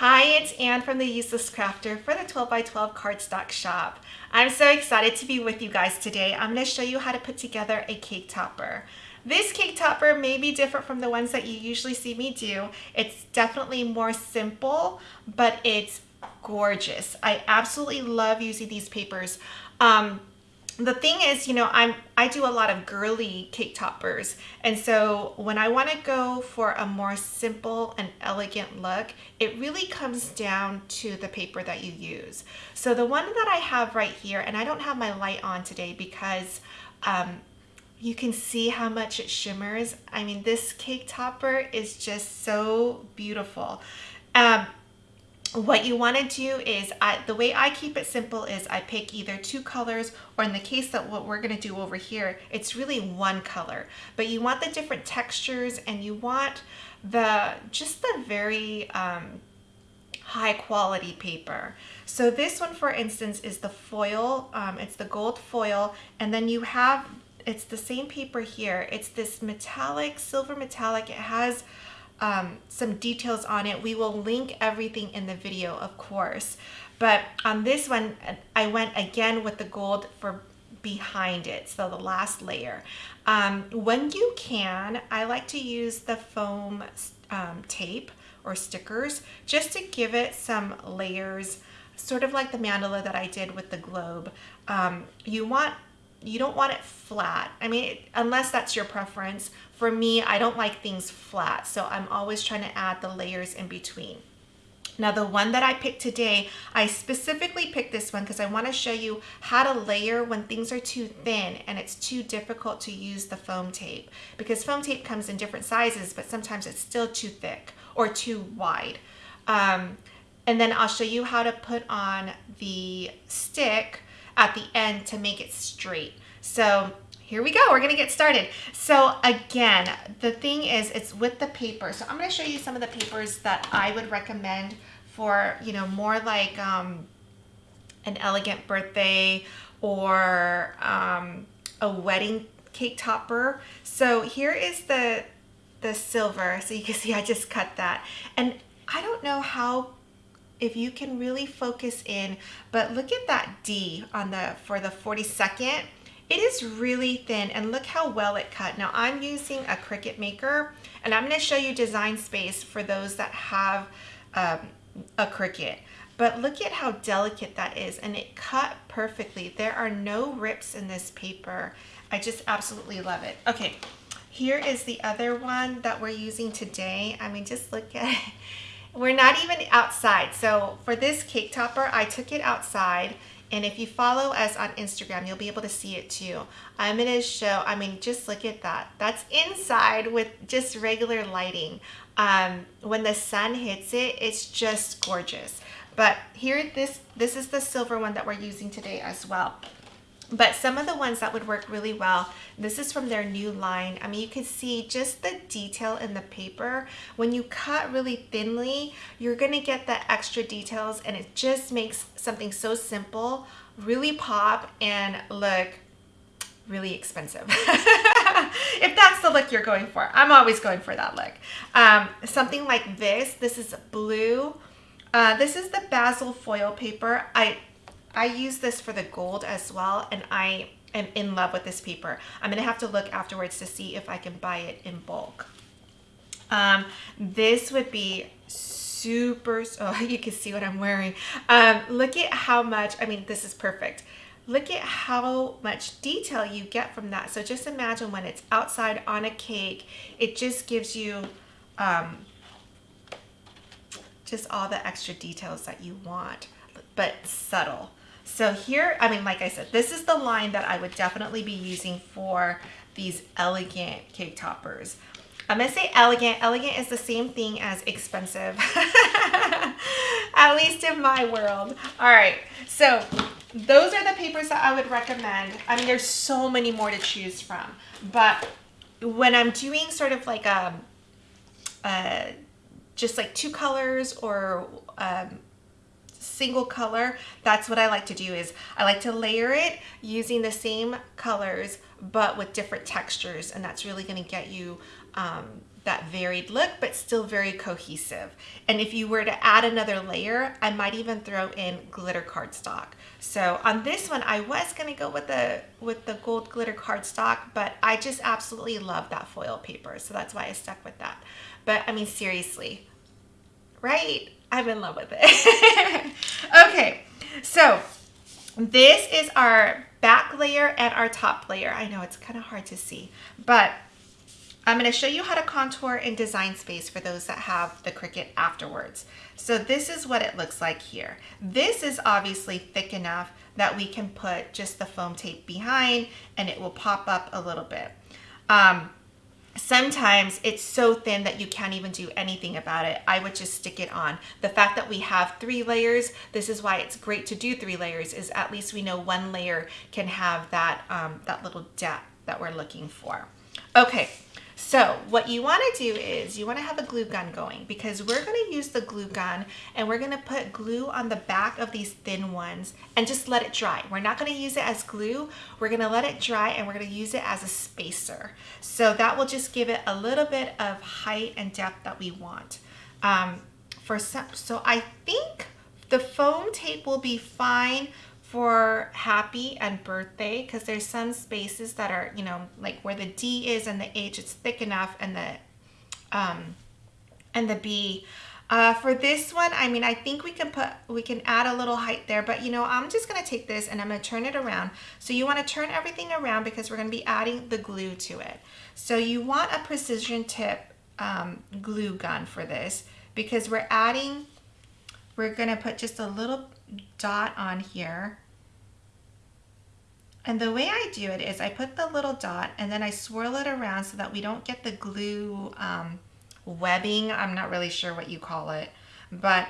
Hi, it's Anne from the Useless Crafter for the 12 by 12 cardstock shop. I'm so excited to be with you guys today. I'm going to show you how to put together a cake topper. This cake topper may be different from the ones that you usually see me do. It's definitely more simple, but it's gorgeous. I absolutely love using these papers. Um, the thing is, you know, I'm I do a lot of girly cake toppers. And so when I want to go for a more simple and elegant look, it really comes down to the paper that you use. So the one that I have right here, and I don't have my light on today because um, you can see how much it shimmers. I mean, this cake topper is just so beautiful. Um, what you want to do is I, the way I keep it simple is I pick either two colors or in the case that what we're going to do over here it's really one color. But you want the different textures and you want the just the very um, high quality paper. So this one for instance is the foil um, it's the gold foil and then you have it's the same paper here. It's this metallic silver metallic. It has um, some details on it. We will link everything in the video, of course. But on this one, I went again with the gold for behind it, so the last layer. Um, when you can, I like to use the foam um, tape or stickers just to give it some layers, sort of like the mandala that I did with the globe. Um, you want you don't want it flat. I mean, unless that's your preference. For me, I don't like things flat, so I'm always trying to add the layers in between. Now the one that I picked today, I specifically picked this one because I want to show you how to layer when things are too thin and it's too difficult to use the foam tape because foam tape comes in different sizes but sometimes it's still too thick or too wide. Um, and then I'll show you how to put on the stick at the end to make it straight. So here we go, we're gonna get started. So again, the thing is it's with the paper. So I'm gonna show you some of the papers that I would recommend for, you know, more like um, an elegant birthday or um, a wedding cake topper. So here is the, the silver. So you can see I just cut that. And I don't know how if you can really focus in, but look at that D on the for the 42nd. It is really thin and look how well it cut. Now I'm using a Cricut Maker and I'm gonna show you Design Space for those that have um, a Cricut. But look at how delicate that is and it cut perfectly. There are no rips in this paper. I just absolutely love it. Okay, here is the other one that we're using today. I mean, just look at it. We're not even outside. So for this cake topper, I took it outside. And if you follow us on Instagram, you'll be able to see it too. I'm to show, I mean, just look at that. That's inside with just regular lighting. Um, when the sun hits it, it's just gorgeous. But here, this, this is the silver one that we're using today as well. But some of the ones that would work really well, this is from their new line. I mean, you can see just the detail in the paper. When you cut really thinly, you're gonna get the extra details and it just makes something so simple really pop and look really expensive. if that's the look you're going for. I'm always going for that look. Um, something like this, this is blue. Uh, this is the Bazzill foil paper. I I use this for the gold as well and I am in love with this paper. I'm gonna have to look afterwards to see if I can buy it in bulk. Um, this would be super, oh, you can see what I'm wearing. Um, look at how much, I mean, this is perfect. Look at how much detail you get from that. So just imagine when it's outside on a cake, it just gives you um, just all the extra details that you want, but subtle. So here, I mean, like I said, this is the line that I would definitely be using for these elegant cake toppers. I'm gonna say elegant. Elegant is the same thing as expensive, at least in my world. All right, so those are the papers that I would recommend. I mean, there's so many more to choose from, but when I'm doing sort of like a, um, uh, just like two colors or um, single color, that's what I like to do is I like to layer it using the same colors but with different textures and that's really going to get you um, that varied look, but still very cohesive. And if you were to add another layer, I might even throw in glitter cardstock. So on this one, I was gonna go with the with the gold glitter cardstock, but I just absolutely love that foil paper. So that's why I stuck with that. But I mean, seriously, right? I'm in love with it. okay, so this is our back layer and our top layer. I know it's kind of hard to see, but I'm going to show you how to contour in Design Space for those that have the Cricut afterwards. So this is what it looks like here. This is obviously thick enough that we can put just the foam tape behind and it will pop up a little bit. Um, sometimes it's so thin that you can't even do anything about it. I would just stick it on. The fact that we have three layers, this is why it's great to do three layers, is at least we know one layer can have that, um, that little depth that we're looking for. Okay, so what you want to do is you want to have a glue gun going because we're going to use the glue gun and we're going to put glue on the back of these thin ones and just let it dry. We're not going to use it as glue. We're going to let it dry and we're going to use it as a spacer. So that will just give it a little bit of height and depth that we want. Um, for some, so I think the foam tape will be fine for happy and birthday because there's some spaces that are, you know, like where the D is and the H, it's thick enough and the, um, and the B. Uh, for this one, I mean, I think we can put, we can add a little height there, but you know, I'm just going to take this and I'm going to turn it around. So you want to turn everything around because we're going to be adding the glue to it. So you want a precision tip um, glue gun for this because we're adding, we're going to put just a little dot on here and the way I do it is I put the little dot and then I swirl it around so that we don't get the glue um, webbing. I'm not really sure what you call it, but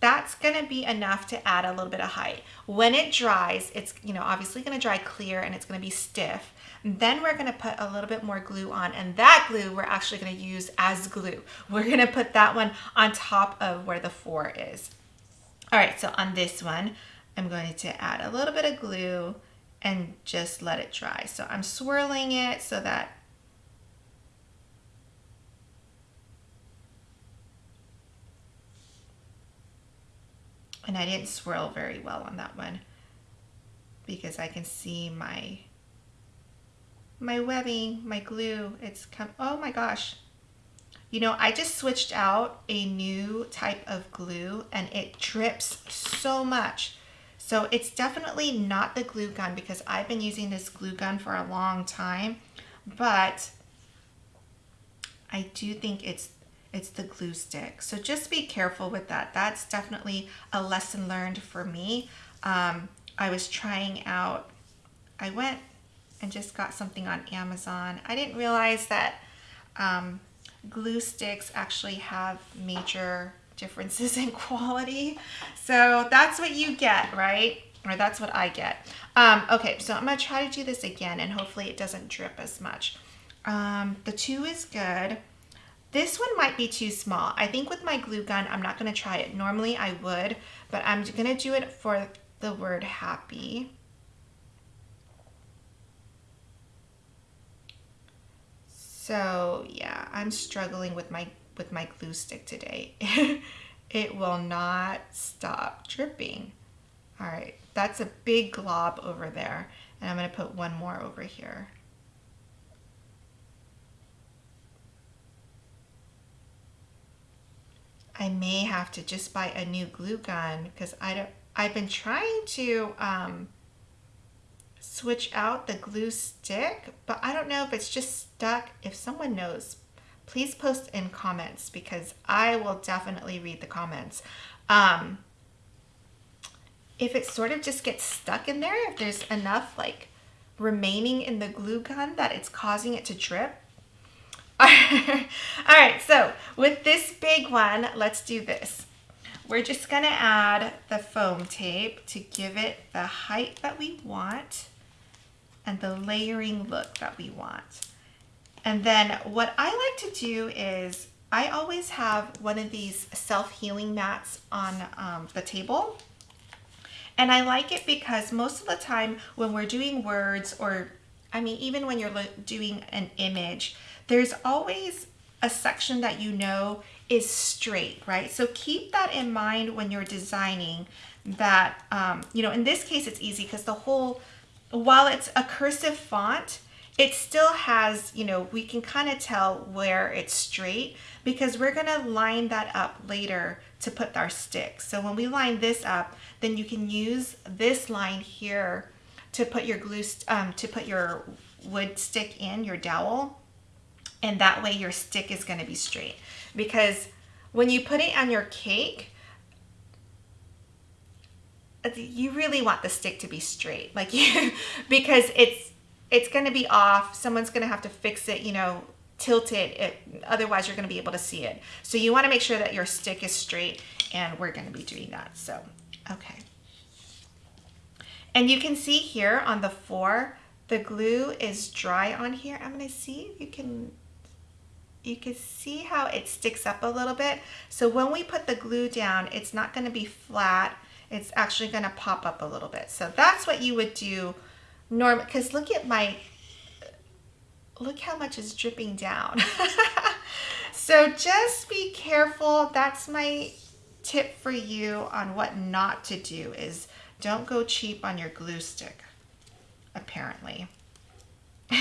that's gonna be enough to add a little bit of height. When it dries, it's you know obviously gonna dry clear and it's gonna be stiff. Then we're gonna put a little bit more glue on and that glue we're actually gonna use as glue. We're gonna put that one on top of where the four is. All right, so on this one, I'm going to add a little bit of glue and just let it dry. So I'm swirling it so that and I didn't swirl very well on that one because I can see my my webbing, my glue, it's come, oh my gosh. You know, I just switched out a new type of glue and it drips so much. So it's definitely not the glue gun because I've been using this glue gun for a long time, but I do think it's it's the glue stick. So just be careful with that. That's definitely a lesson learned for me. Um, I was trying out, I went and just got something on Amazon. I didn't realize that um, glue sticks actually have major differences in quality. So that's what you get, right? Or that's what I get. Um, okay, so I'm gonna try to do this again and hopefully it doesn't drip as much. Um, the two is good. This one might be too small. I think with my glue gun, I'm not gonna try it. Normally I would, but I'm gonna do it for the word happy. So yeah, I'm struggling with my with my glue stick today. it will not stop dripping. All right, that's a big glob over there. And I'm gonna put one more over here. I may have to just buy a new glue gun because I don't, I've been trying to um, switch out the glue stick, but I don't know if it's just stuck. If someone knows, please post in comments because I will definitely read the comments. Um, if it sort of just gets stuck in there, if there's enough like remaining in the glue gun that it's causing it to drip. All right, so with this big one, let's do this. We're just gonna add the foam tape to give it the height that we want and the layering look that we want. And then what I like to do is I always have one of these self-healing mats on um, the table. And I like it because most of the time when we're doing words or, I mean, even when you're doing an image, there's always a section that you know is straight, right? So keep that in mind when you're designing that, um, you know, in this case, it's easy because the whole, while it's a cursive font, it still has, you know, we can kind of tell where it's straight because we're going to line that up later to put our stick. So when we line this up, then you can use this line here to put your glue, um, to put your wood stick in, your dowel. And that way your stick is going to be straight because when you put it on your cake, you really want the stick to be straight like you because it's it's going to be off someone's going to have to fix it you know tilt it, it otherwise you're going to be able to see it. So you want to make sure that your stick is straight and we're going to be doing that so okay. And you can see here on the four the glue is dry on here. I'm going to see you can you can see how it sticks up a little bit. So when we put the glue down it's not going to be flat it's actually going to pop up a little bit. So that's what you would do normal because look at my look how much is dripping down. so just be careful. That's my tip for you on what not to do is don't go cheap on your glue stick, apparently. All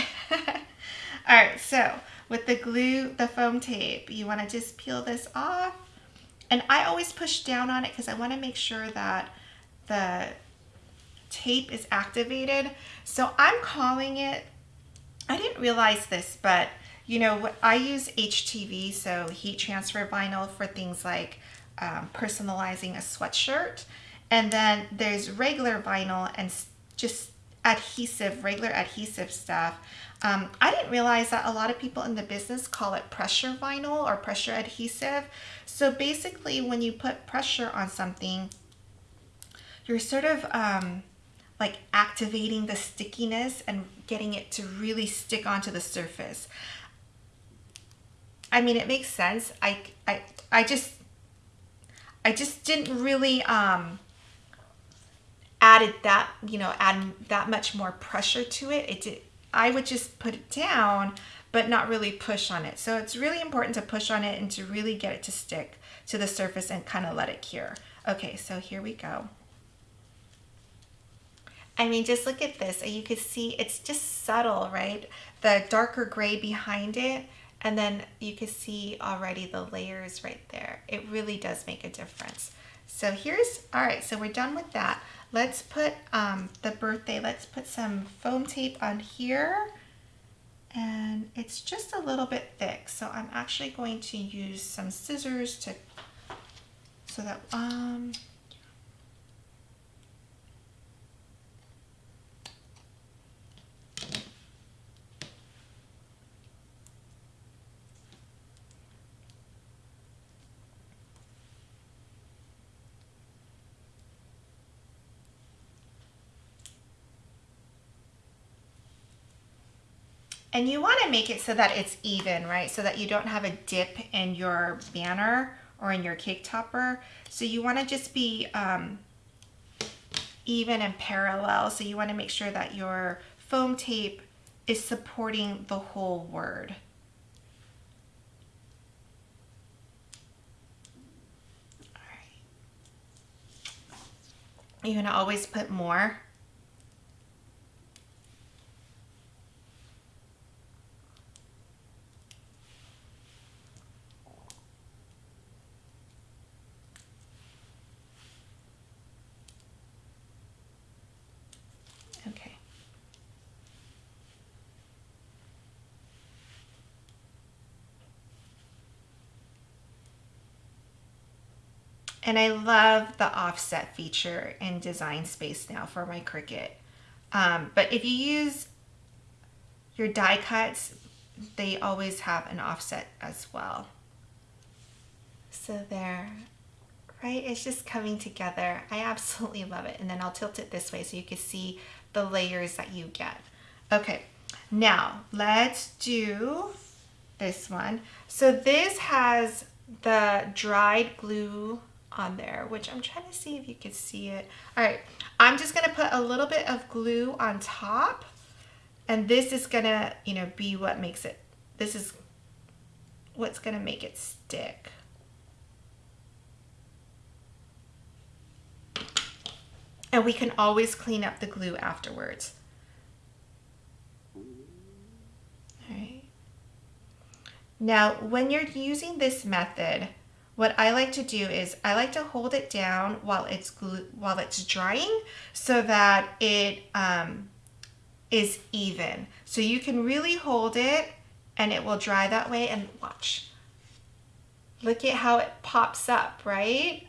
right, so with the glue, the foam tape, you wanna just peel this off and I always push down on it because I want to make sure that the tape is activated. So I'm calling it, I didn't realize this, but you know, I use HTV, so heat transfer vinyl for things like um, personalizing a sweatshirt. And then there's regular vinyl and just adhesive, regular adhesive stuff. Um, I didn't realize that a lot of people in the business call it pressure vinyl or pressure adhesive. So basically when you put pressure on something, you're sort of um, like activating the stickiness and getting it to really stick onto the surface. I mean, it makes sense. I, I, I just, I just didn't really, um, added that, you know, add that much more pressure to it. It did, I would just put it down, but not really push on it. So it's really important to push on it and to really get it to stick to the surface and kind of let it cure. Okay, so here we go. I mean, just look at this. And you can see it's just subtle, right? The darker gray behind it, and then you can see already the layers right there. It really does make a difference. So here's, all right, so we're done with that. Let's put um, the birthday, let's put some foam tape on here. And it's just a little bit thick. So I'm actually going to use some scissors to, so that, um, And you want to make it so that it's even, right? So that you don't have a dip in your banner or in your cake topper. So you want to just be um, even and parallel. So you want to make sure that your foam tape is supporting the whole word. You're going to always put more And I love the offset feature in Design Space now for my Cricut. Um, but if you use your die cuts, they always have an offset as well. So there, right? It's just coming together. I absolutely love it. And then I'll tilt it this way so you can see the layers that you get. Okay, now let's do this one. So this has the dried glue on there, which I'm trying to see if you can see it. All right, I'm just gonna put a little bit of glue on top and this is gonna, you know, be what makes it, this is what's gonna make it stick. And we can always clean up the glue afterwards. Alright. Now, when you're using this method, what I like to do is I like to hold it down while it's glue, while it's drying so that it um, is even. So you can really hold it and it will dry that way and watch. Look at how it pops up, right?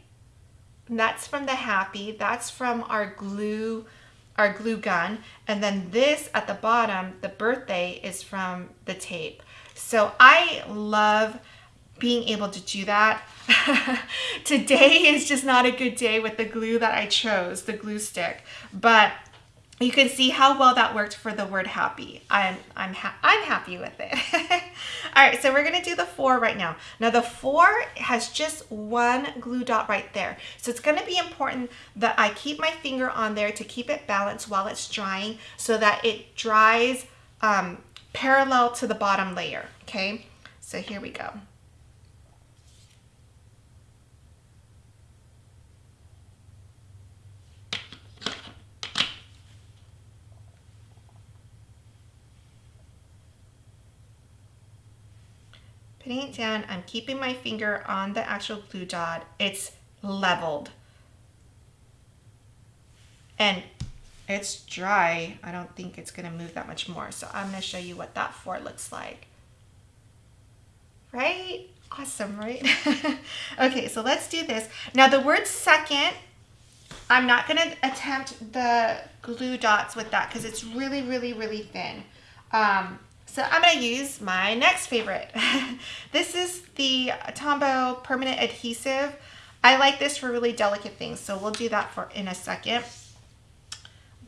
And that's from the Happy. That's from our glue, our glue gun. And then this at the bottom, the birthday is from the tape. So I love being able to do that. Today is just not a good day with the glue that I chose, the glue stick. But you can see how well that worked for the word happy. I'm I'm ha I'm happy with it. All right, so we're gonna do the four right now. Now the four has just one glue dot right there. So it's gonna be important that I keep my finger on there to keep it balanced while it's drying so that it dries um, parallel to the bottom layer, okay? So here we go. Putting it down, I'm keeping my finger on the actual glue dot. It's leveled. And it's dry. I don't think it's gonna move that much more. So I'm gonna show you what that four looks like. Right? Awesome, right? okay, so let's do this. Now the word second, I'm not gonna attempt the glue dots with that because it's really, really, really thin. Um, so I'm going to use my next favorite. this is the Tombow Permanent Adhesive. I like this for really delicate things, so we'll do that for in a second.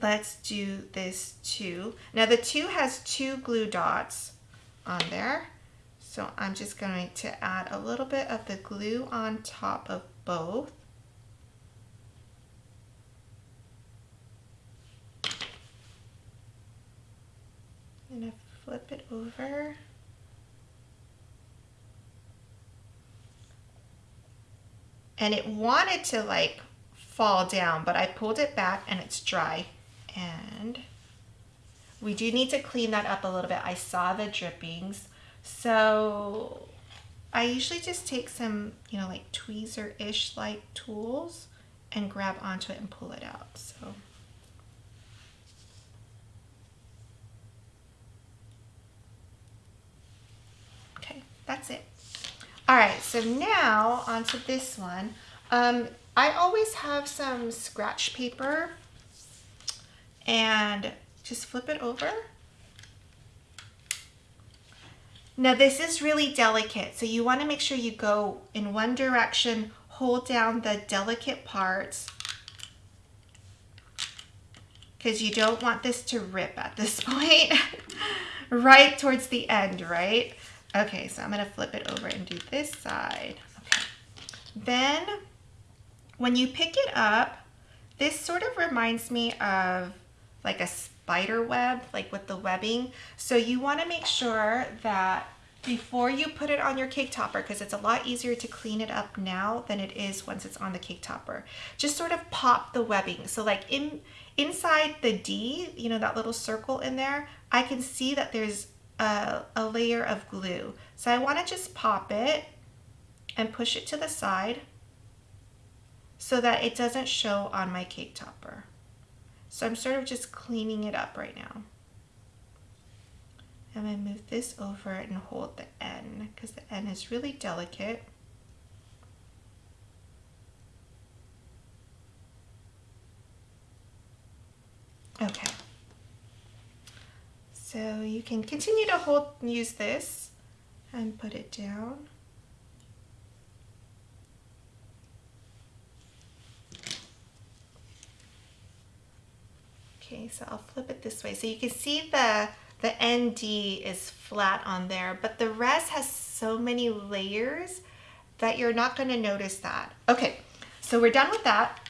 Let's do this two. Now the two has two glue dots on there. So I'm just going to add a little bit of the glue on top of both. And flip it over. And it wanted to like fall down, but I pulled it back and it's dry. And we do need to clean that up a little bit. I saw the drippings. So I usually just take some, you know, like tweezer-ish like tools and grab onto it and pull it out. So That's it. All right, so now onto this one. Um, I always have some scratch paper and just flip it over. Now this is really delicate, so you wanna make sure you go in one direction, hold down the delicate parts because you don't want this to rip at this point, right towards the end, right? Okay, so I'm going to flip it over and do this side. Okay. Then when you pick it up, this sort of reminds me of like a spider web, like with the webbing. So you want to make sure that before you put it on your cake topper, because it's a lot easier to clean it up now than it is once it's on the cake topper, just sort of pop the webbing. So like in inside the D, you know, that little circle in there, I can see that there's a, a layer of glue. So I want to just pop it and push it to the side so that it doesn't show on my cake topper. So I'm sort of just cleaning it up right now. I'm going to move this over and hold the N because the N is really delicate. Okay. So you can continue to hold, use this and put it down. Okay, so I'll flip it this way. So you can see the, the ND is flat on there, but the rest has so many layers that you're not gonna notice that. Okay, so we're done with that.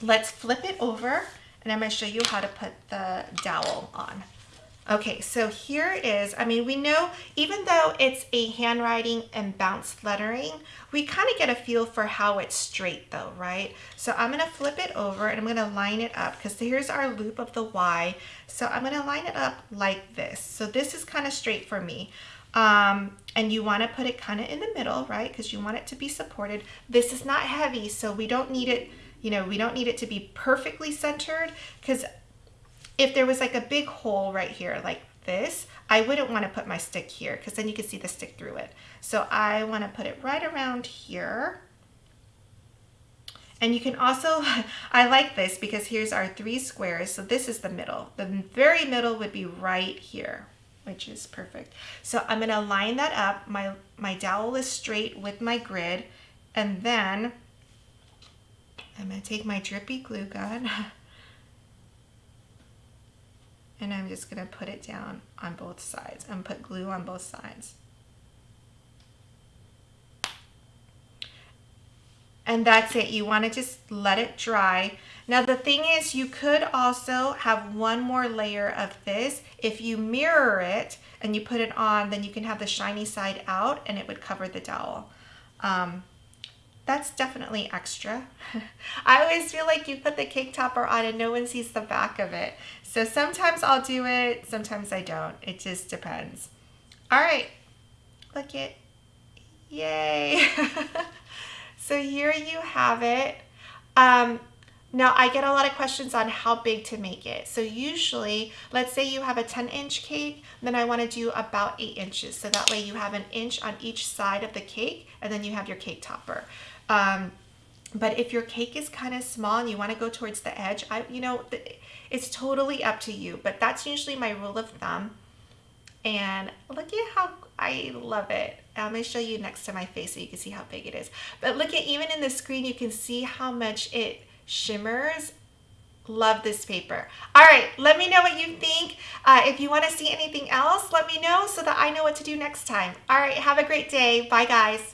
Let's flip it over and I'm gonna show you how to put the dowel on. Okay, so here it is. I mean, we know even though it's a handwriting and bounced lettering, we kind of get a feel for how it's straight though, right? So I'm gonna flip it over and I'm gonna line it up because here's our loop of the Y. So I'm gonna line it up like this. So this is kind of straight for me. Um, and you want to put it kind of in the middle, right? Because you want it to be supported. This is not heavy, so we don't need it, you know, we don't need it to be perfectly centered because if there was like a big hole right here like this, I wouldn't want to put my stick here because then you can see the stick through it. So I want to put it right around here. And you can also, I like this because here's our three squares. So this is the middle. The very middle would be right here, which is perfect. So I'm going to line that up. My, my dowel is straight with my grid. And then I'm going to take my drippy glue gun and I'm just going to put it down on both sides and put glue on both sides. And that's it. You want to just let it dry. Now the thing is you could also have one more layer of this. If you mirror it and you put it on, then you can have the shiny side out and it would cover the dowel. Um, that's definitely extra. I always feel like you put the cake topper on and no one sees the back of it. So sometimes I'll do it, sometimes I don't. It just depends. All right, look it. Yay. so here you have it. Um, now I get a lot of questions on how big to make it. So usually, let's say you have a 10 inch cake, then I wanna do about eight inches. So that way you have an inch on each side of the cake and then you have your cake topper. Um, but if your cake is kind of small and you want to go towards the edge, I, you know, it's totally up to you. But that's usually my rule of thumb. And look at how I love it. I'm going to show you next to my face so you can see how big it is. But look at even in the screen, you can see how much it shimmers. Love this paper. All right, let me know what you think. Uh, if you want to see anything else, let me know so that I know what to do next time. All right, have a great day. Bye, guys.